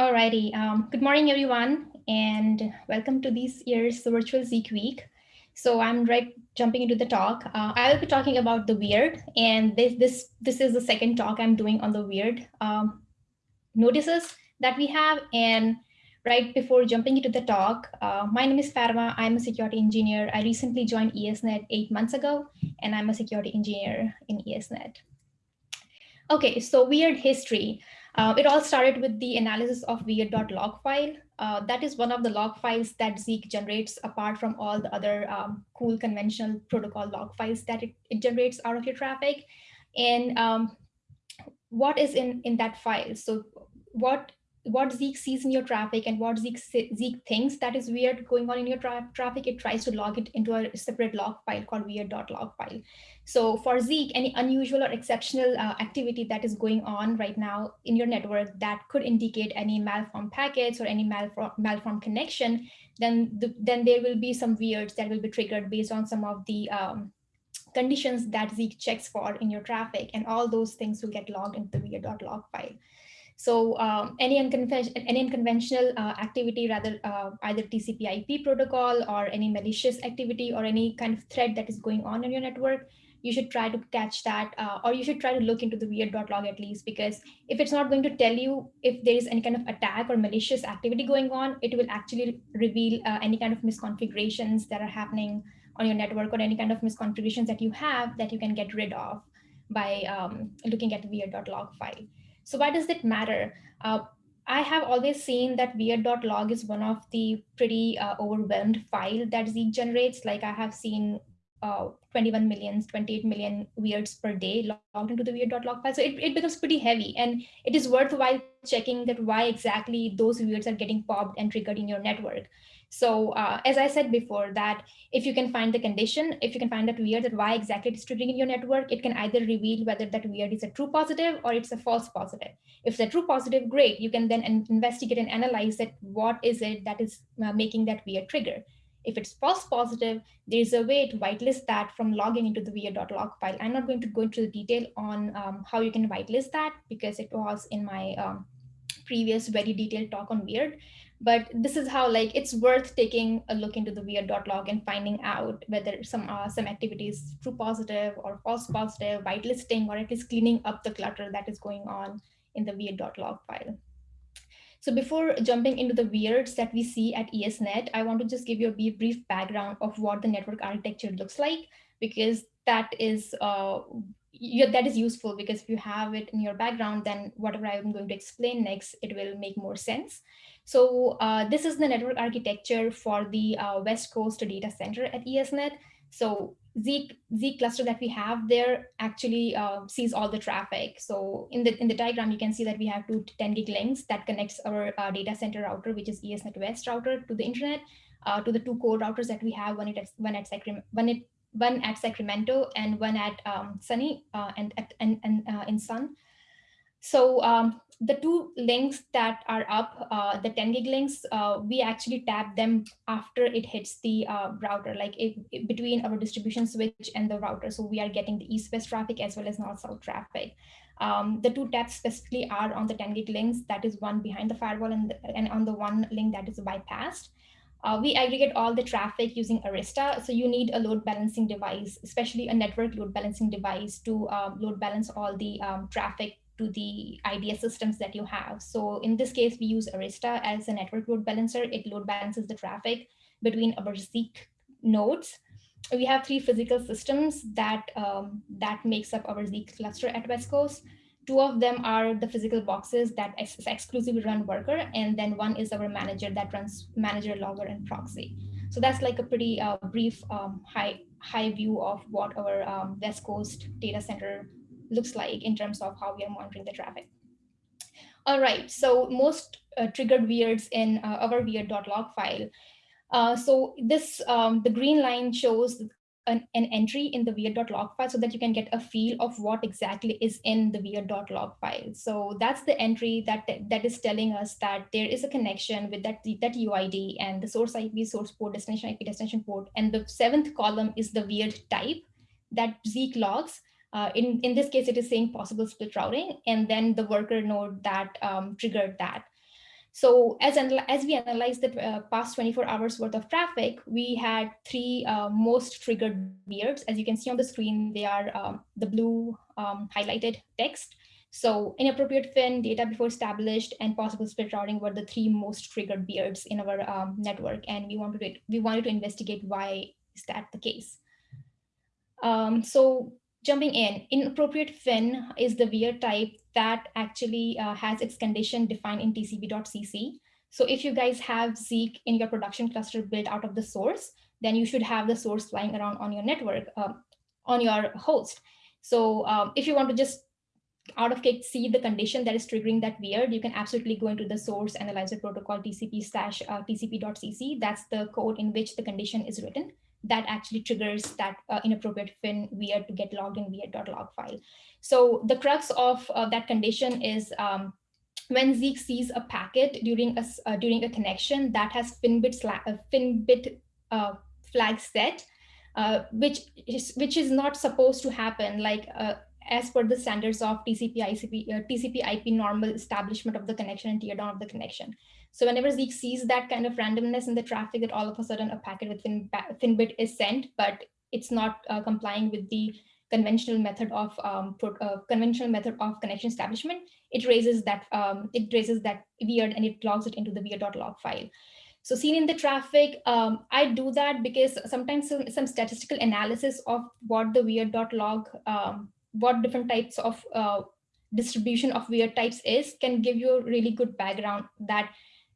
Alrighty, um, good morning, everyone, and welcome to this year's Virtual Zeek Week. So I'm right jumping into the talk. Uh, I will be talking about the weird, and this this this is the second talk I'm doing on the weird um, notices that we have. And right before jumping into the talk, uh, my name is Fatima. I'm a security engineer. I recently joined ESNet eight months ago, and I'm a security engineer in ESNet. Okay, so weird history. Uh, it all started with the analysis of weird.log file. Uh, that is one of the log files that Zeek generates apart from all the other um, cool conventional protocol log files that it, it generates out of your traffic. And um, what is in, in that file? So what what Zeek sees in your traffic and what Zeek, Zeek thinks that is weird going on in your tra traffic, it tries to log it into a separate log file called weird.log file. So for Zeek, any unusual or exceptional uh, activity that is going on right now in your network that could indicate any malformed packets or any malform, malformed connection, then, the, then there will be some weirds that will be triggered based on some of the um, conditions that Zeek checks for in your traffic. And all those things will get logged into the weird.log file. So um, any, any unconventional uh, activity, rather uh, either TCP IP protocol or any malicious activity or any kind of threat that is going on in your network, you should try to catch that uh, or you should try to look into the weird.log at least because if it's not going to tell you if there is any kind of attack or malicious activity going on, it will actually reveal uh, any kind of misconfigurations that are happening on your network or any kind of misconfigurations that you have that you can get rid of by um, looking at the weird.log file. So why does it matter? Uh, I have always seen that weird.log is one of the pretty uh, overwhelmed file that Zeek generates. Like I have seen uh, 21 million, 28 million weirds per day logged into the weird.log file. So it, it becomes pretty heavy and it is worthwhile checking that why exactly those weirds are getting popped and triggered in your network. So uh, as I said before, that if you can find the condition, if you can find that weird, that why exactly it's triggering in your network, it can either reveal whether that weird is a true positive or it's a false positive. If it's a true positive, great. You can then investigate and analyze that what is it that is uh, making that weird trigger. If it's false positive, there's a way to whitelist that from logging into the weird.log file. I'm not going to go into the detail on um, how you can whitelist that because it was in my um, previous very detailed talk on weird but this is how like it's worth taking a look into the weird.log and finding out whether some uh, some activities true positive or false positive, whitelisting, or at least cleaning up the clutter that is going on in the weird.log file. So before jumping into the weirds that we see at ESNet, I want to just give you a brief background of what the network architecture looks like, because that is uh, that is useful because if you have it in your background, then whatever I'm going to explain next, it will make more sense. So uh, this is the network architecture for the uh, West Coast data center at ESNet. So Z, Z cluster that we have there actually uh, sees all the traffic. So in the in the diagram, you can see that we have two 10 gig links that connects our uh, data center router, which is ESNet West router to the internet, uh, to the two core routers that we have, one at one at one at one at Sacramento and one at um, Sunny uh, and, and, and uh, in Sun. So um, the two links that are up, uh, the 10 gig links, uh, we actually tap them after it hits the uh, router, like it, it, between our distribution switch and the router. So we are getting the east-west traffic as well as north-south traffic. Um, the two taps specifically are on the 10 gig links, that is one behind the firewall and, and on the one link that is bypassed. Uh, we aggregate all the traffic using Arista. So you need a load balancing device, especially a network load balancing device to um, load balance all the um, traffic to the IDS systems that you have. So in this case, we use Arista as a network load balancer. It load balances the traffic between our Zeek nodes. We have three physical systems that, um, that makes up our Zeek cluster at West Coast. Two of them are the physical boxes that ex exclusively run worker, and then one is our manager that runs manager, logger, and proxy. So that's like a pretty uh, brief um, high, high view of what our um, West Coast data center looks like in terms of how we are monitoring the traffic. All right, so most uh, triggered weirds in uh, our weird.log file. Uh, so this, um, the green line shows an, an, entry in the weird.log file so that you can get a feel of what exactly is in the weird.log file. So that's the entry that, that is telling us that there is a connection with that, that UID and the source IP, source port, destination IP, destination port. And the seventh column is the weird type that Zeek logs. Uh, in, in this case, it is saying possible split routing, and then the worker node that um, triggered that. So as, as we analyzed the uh, past 24 hours worth of traffic, we had three uh, most triggered weirds. As you can see on the screen, they are um, the blue um, highlighted text. So inappropriate fin, data before established, and possible split routing were the three most triggered weirds in our um, network. And we wanted to, we wanted to investigate why is that the case. Um, so jumping in, inappropriate fin is the weird type that actually uh, has its condition defined in tcp.cc. So if you guys have Zeek in your production cluster built out of the source, then you should have the source flying around on your network, uh, on your host. So um, if you want to just out of cake see the condition that is triggering that weird, you can absolutely go into the source analyzer protocol TCP slash uh, TCP.cc. That's the code in which the condition is written that actually triggers that uh, inappropriate fin weird to get logged in weird.log file. So the crux of uh, that condition is um, when Zeek sees a packet during a, uh, during a connection that has finbit, uh, finbit uh, flag set, uh, which is which is not supposed to happen like as per the standards of TCP ICP TCP IP normal establishment of the connection and teardown of the connection. So whenever Zeek sees that kind of randomness in the traffic, that all of a sudden a packet with fin, finbit is sent, but it's not uh, complying with the conventional method of um, uh, conventional method of connection establishment, it raises that um, it raises that weird and it logs it into the weird.log file. So seen in the traffic, um, I do that because sometimes some, some, statistical analysis of what the weird.log, um, what different types of uh, distribution of weird types is can give you a really good background that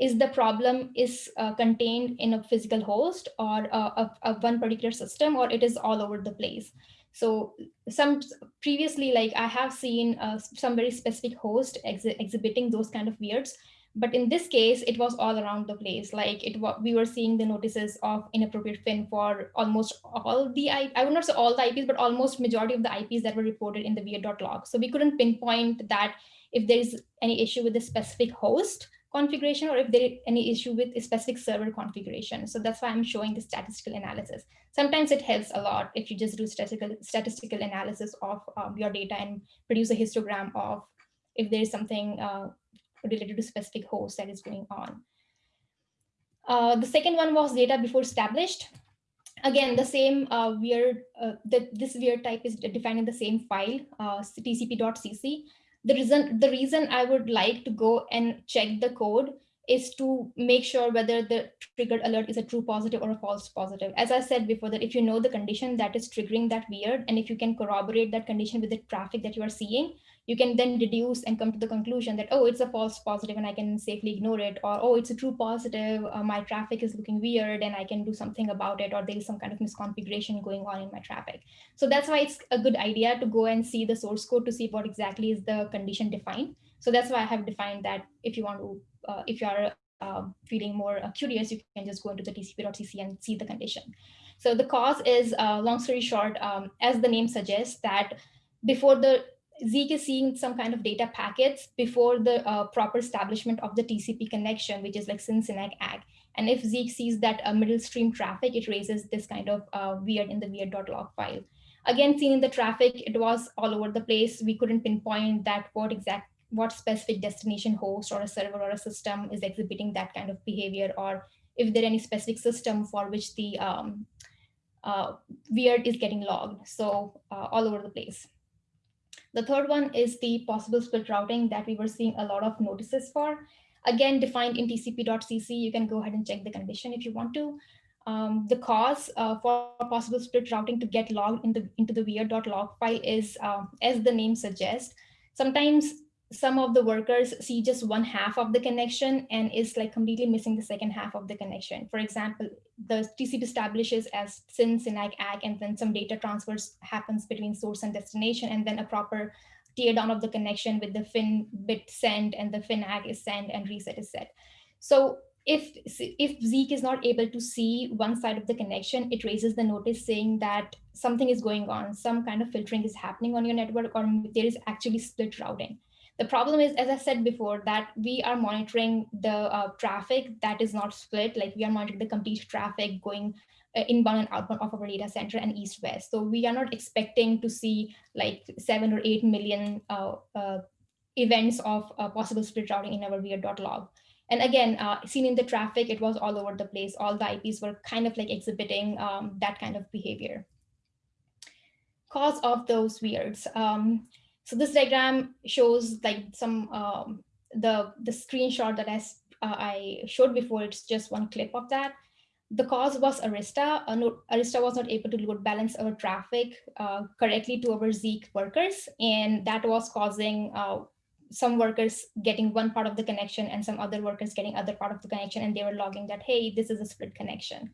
is the problem is uh, contained in a physical host or uh, a, a, one particular system or it is all over the place. So some previously, like I have seen uh, some very specific host ex exhibiting those kind of weirds, but in this case, it was all around the place. Like it, we were seeing the notices of inappropriate fin for almost all the, I, I would not say all the IPs, but almost majority of the IPs that were reported in the weird.log. So we couldn't pinpoint that if there is any issue with the specific host, configuration or if there is any issue with a specific server configuration. So that's why I'm showing the statistical analysis. Sometimes it helps a lot if you just do statistical, statistical analysis of um, your data and produce a histogram of if there is something uh, related to specific host that is going on. Uh, the second one was data before established. Again, the same uh, weird, uh, the, this weird type is defined in the same file, uh, tcp.cc the reason the reason I would like to go and check the code is to make sure whether the triggered alert is a true positive or a false positive. As I said before, that if you know the condition that is triggering that weird, and if you can corroborate that condition with the traffic that you are seeing, you can then deduce and come to the conclusion that, oh, it's a false positive and I can safely ignore it, or, oh, it's a true positive, uh, my traffic is looking weird and I can do something about it, or there is some kind of misconfiguration going on in my traffic. So that's why it's a good idea to go and see the source code to see what exactly is the condition defined. So that's why I have defined that if you want to, uh, if you are uh, feeling more uh, curious, you can just go into the tcp.cc and see the condition. So the cause is, uh, long story short, um, as the name suggests, that before the Zeek is seeing some kind of data packets before the uh, proper establishment of the TCP connection, which is like SYN, SYN-ACK, And if Zeek sees that uh, middle stream traffic, it raises this kind of uh, weird in the weird.log file. Again, seeing in the traffic, it was all over the place. We couldn't pinpoint that what exact, what specific destination host or a server or a system is exhibiting that kind of behavior, or if there any specific system for which the um, uh, weird is getting logged. So uh, all over the place. The third one is the possible split routing that we were seeing a lot of notices for. Again, defined in tcp.cc, you can go ahead and check the condition if you want to. Um, the cause uh, for possible split routing to get logged in the, into the weird.log file is, um, as the name suggests, sometimes some of the workers see just one half of the connection and is like completely missing the second half of the connection. For example, the TCP establishes as SYN, SYN-ACK, and then some data transfers happens between source and destination, and then a proper tear down of the connection with the fin bit send and the fin ACK is sent and reset is set. So if, if Zeek is not able to see one side of the connection, it raises the notice saying that something is going on, some kind of filtering is happening on your network, or there is actually split routing. The problem is, as I said before, that we are monitoring the uh, traffic that is not split, like we are monitoring the complete traffic going uh, inbound and outbound of our data center and east-west. So we are not expecting to see like seven or 8 million uh, uh events of uh, possible split routing in our weird.log. And again, uh, seen in the traffic, it was all over the place. All the IPs were kind of like exhibiting um, that kind of behavior. Cause of those weirds. Um, so this diagram shows like some um, the the screenshot that I, uh, I showed before. It's just one clip of that. The cause was Arista. Arista was not able to load balance our traffic uh, correctly to our Zeek workers, and that was causing uh, some workers getting one part of the connection and some other workers getting other part of the connection and they were logging that, hey, this is a split connection.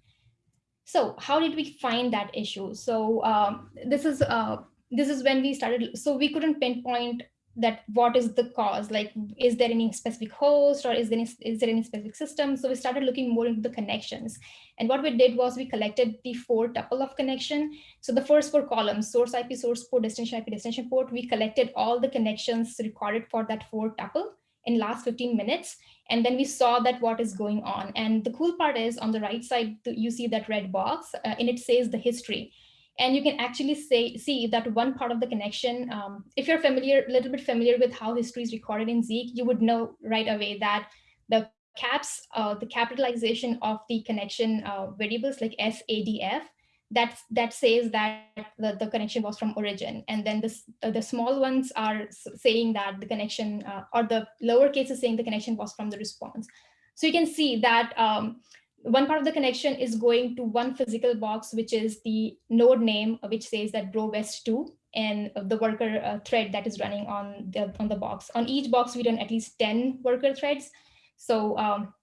So how did we find that issue? So um, this is uh, this is when we started. So we couldn't pinpoint that what is the cause like is there any specific host or is there any, is there any specific system? So we started looking more into the connections. And what we did was we collected the four tuple of connection. So the first four columns source ip source port destination ip destination port we collected all the connections recorded for that four tuple in last 15 minutes. And then we saw that what is going on. And the cool part is on the right side you see that red box uh, and it says the history and you can actually say, see that one part of the connection, um, if you're familiar, a little bit familiar with how history is recorded in Zeek, you would know right away that the caps, uh, the capitalization of the connection uh, variables like SADF, that, that says that the, the connection was from origin. And then this, uh, the small ones are saying that the connection, uh, or the lower case is saying the connection was from the response. So you can see that um, one part of the connection is going to one physical box, which is the node name, which says that bro west 2 and the worker uh, thread that is running on the, on the box. On each box, we run at least 10 worker threads. So um,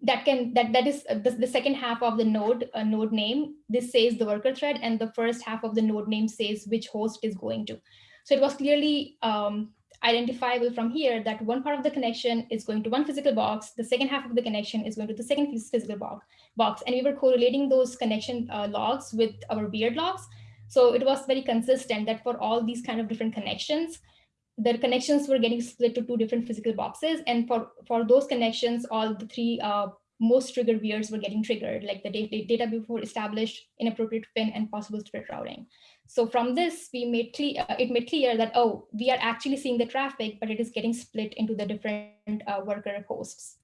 that can that that is uh, the, the second half of the node uh, node name. This says the worker thread, and the first half of the node name says which host is going to. So it was clearly um, identifiable from here that one part of the connection is going to one physical box, the second half of the connection is going to the second physical box, box. and we were correlating those connection uh, logs with our weird logs. So it was very consistent that for all these kind of different connections, the connections were getting split to two different physical boxes. And for, for those connections, all the three uh, most triggered weirds were getting triggered, like the data, data before established, inappropriate fin, and possible split routing. So from this, we made clear, uh, it made clear that, oh, we are actually seeing the traffic, but it is getting split into the different uh, worker hosts.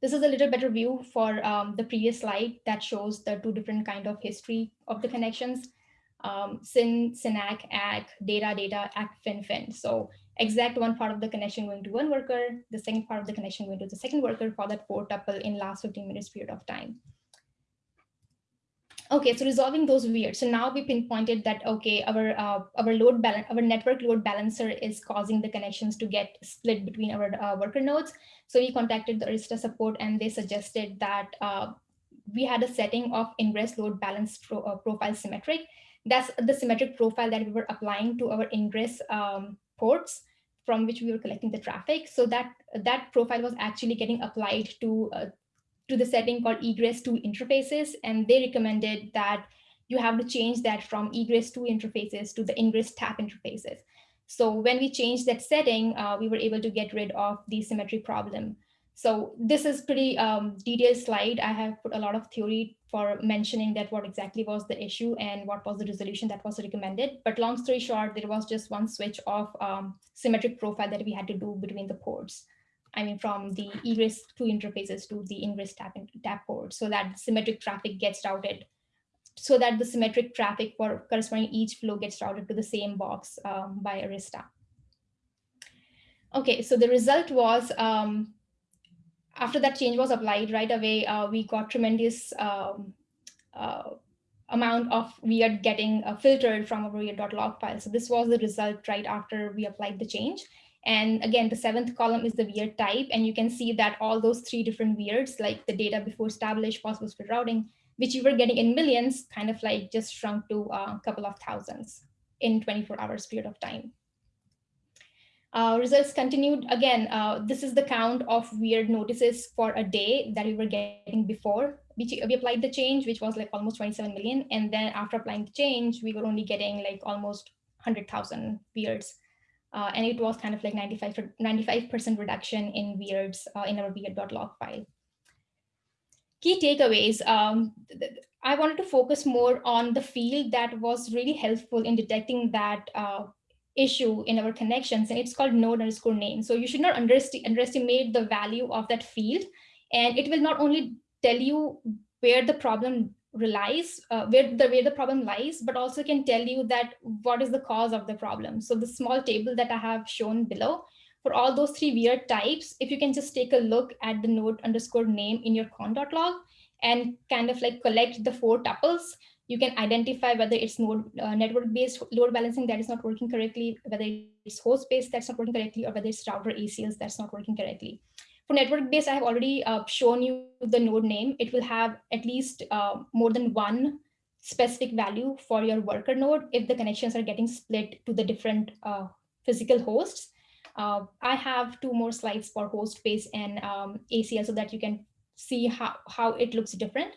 This is a little better view for um, the previous slide that shows the two different kind of history of the connections. Um, SYN, SYN-ACK, ACK, data, data, ACK, fin, fin. So exact one part of the connection going to one worker, the second part of the connection going to the second worker for that four tuple in last 15 minutes period of time. Okay, so resolving those weird. So now we pinpointed that, okay, our uh, our load balance, our network load balancer is causing the connections to get split between our uh, worker nodes. So we contacted the Arista support and they suggested that uh, we had a setting of ingress load balance pro, uh, profile symmetric. That's the symmetric profile that we were applying to our ingress um, ports from which we were collecting the traffic. So that that profile was actually getting applied to uh, to the setting called egress 2 interfaces. And they recommended that you have to change that from egress 2 interfaces to the ingress tap interfaces. So when we changed that setting, uh, we were able to get rid of the symmetry problem. So this is pretty um, detailed slide. I have put a lot of theory for mentioning that what exactly was the issue and what was the resolution that was recommended. But long story short, there was just one switch of um, symmetric profile that we had to do between the ports. I mean, from the egress two interfaces to the ingress tap, tap port so that symmetric traffic gets routed so that the symmetric traffic for corresponding each flow gets routed to the same box um, by Arista. Okay, so the result was um, after that change was applied right away, uh, we got tremendous um, uh, amount of weird getting uh, filtered from our weird.log file. So this was the result right after we applied the change. And again, the seventh column is the weird type. And you can see that all those three different weirds, like the data before established, possible split routing, which you were getting in millions, kind of like just shrunk to a couple of thousands in 24 hours period of time. Uh, results continued. Again, uh, this is the count of weird notices for a day that we were getting before we, we applied the change, which was like almost 27 million. And then after applying the change, we were only getting like almost 100,000 weirds uh, and it was kind of like 95 95% reduction in weirds uh, in our weird.log file. Key takeaways. Um, I wanted to focus more on the field that was really helpful in detecting that uh, issue in our connections and it's called node underscore name. So you should not underestimate the value of that field. And it will not only tell you where the problem relies, uh, where the where the problem lies, but also can tell you that what is the cause of the problem. So the small table that I have shown below for all those three weird types, if you can just take a look at the node underscore name in your con.log log, and kind of like collect the four tuples, you can identify whether it's node uh, network-based load balancing that is not working correctly, whether it's host-based that's not working correctly, or whether it's router ACLs that's not working correctly. For network-based, I have already uh, shown you the node name. It will have at least uh, more than one specific value for your worker node if the connections are getting split to the different uh, physical hosts. Uh, I have two more slides for host base and um, ACL so that you can see how, how it looks different.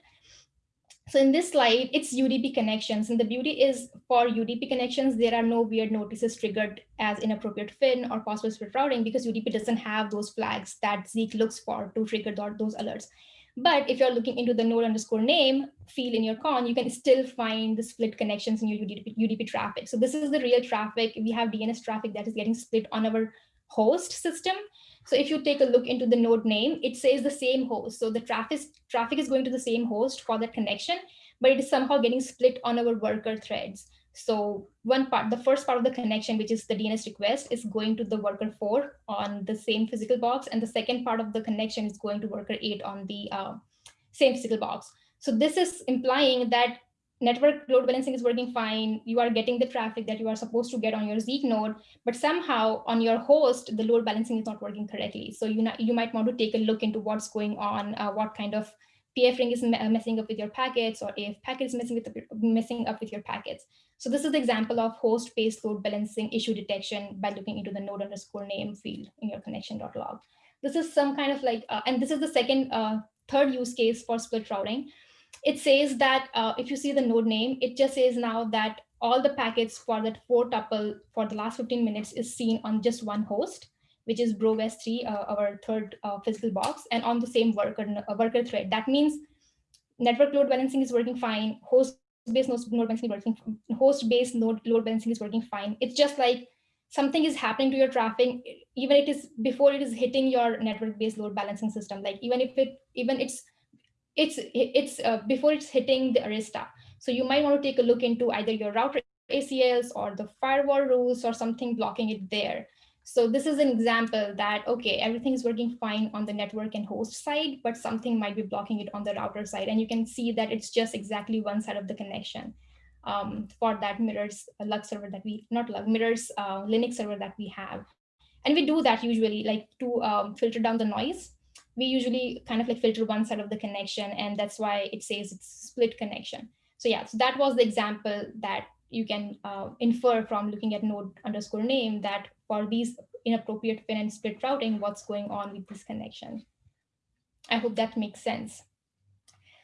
So in this slide, it's UDP connections. And the beauty is for UDP connections, there are no weird notices triggered as inappropriate FIN or possible split routing because UDP doesn't have those flags that Zeek looks for to trigger those alerts. But if you're looking into the node underscore name field in your con, you can still find the split connections in your UDP, UDP traffic. So this is the real traffic. We have DNS traffic that is getting split on our host system. So if you take a look into the node name, it says the same host. So the traffic, traffic is going to the same host for that connection, but it is somehow getting split on our worker threads. So one part, the first part of the connection, which is the DNS request, is going to the worker four on the same physical box. And the second part of the connection is going to worker eight on the uh, same physical box. So this is implying that network load balancing is working fine. You are getting the traffic that you are supposed to get on your Zeek node, but somehow on your host, the load balancing is not working correctly. So you, you might want to take a look into what's going on, uh, what kind of PF ring is messing up with your packets or AF packet is messing, with the, messing up with your packets. So this is the example of host-based load balancing issue detection by looking into the node underscore name field in your connection.log. This is some kind of like, uh, and this is the second, uh, third use case for split routing it says that uh, if you see the node name, it just says now that all the packets for that four tuple for the last 15 minutes is seen on just one host, which is BroWest3, uh, our third uh, physical box, and on the same worker, uh, worker thread. That means network load balancing is working fine, host-based node balancing working, host-based node load balancing is working fine. It's just like something is happening to your traffic, even it is before it is hitting your network-based load balancing system. Like even if it, even it's it's it's uh, before it's hitting the Arista. So you might want to take a look into either your router ACLs or the firewall rules or something blocking it there. So this is an example that, okay, everything is working fine on the network and host side, but something might be blocking it on the router side. And you can see that it's just exactly one side of the connection um, for that mirrors uh, Lux server that we, not Lux, mirrors uh, Linux server that we have. And we do that usually like to um, filter down the noise we usually kind of like filter one side of the connection and that's why it says it's split connection. So yeah, so that was the example that you can uh, infer from looking at node underscore name that for these inappropriate fin and split routing, what's going on with this connection. I hope that makes sense.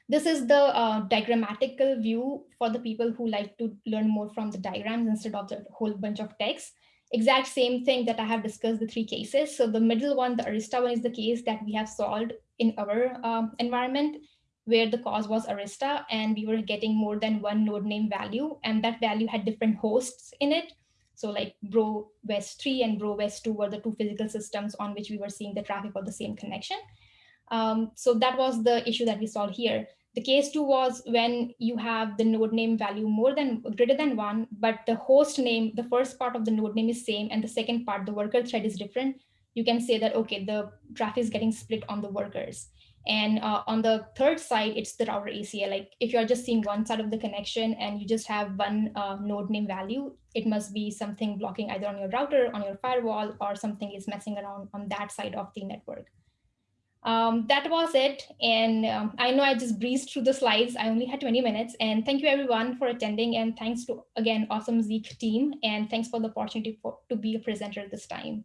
This is the uh, diagrammatical view for the people who like to learn more from the diagrams instead of the whole bunch of text exact same thing that I have discussed the three cases. So the middle one, the Arista one is the case that we have solved in our um, environment where the cause was Arista and we were getting more than one node name value and that value had different hosts in it. So like Bro West 3 and Bro West 2 were the two physical systems on which we were seeing the traffic for the same connection. Um, so that was the issue that we solved here. The case two was when you have the node name value more than greater than one, but the host name, the first part of the node name is same, and the second part, the worker thread is different. You can say that, okay, the traffic is getting split on the workers. And uh, on the third side, it's the router ACL. Like if you're just seeing one side of the connection and you just have one uh, node name value, it must be something blocking either on your router, on your firewall, or something is messing around on that side of the network um, that was it. And um, I know I just breezed through the slides. I only had 20 minutes. And thank you everyone for attending. And thanks to, again, awesome Zeek team. And thanks for the opportunity for, to be a presenter this time.